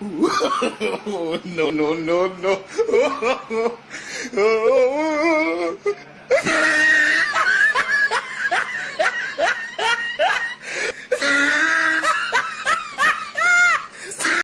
no, no, no, no.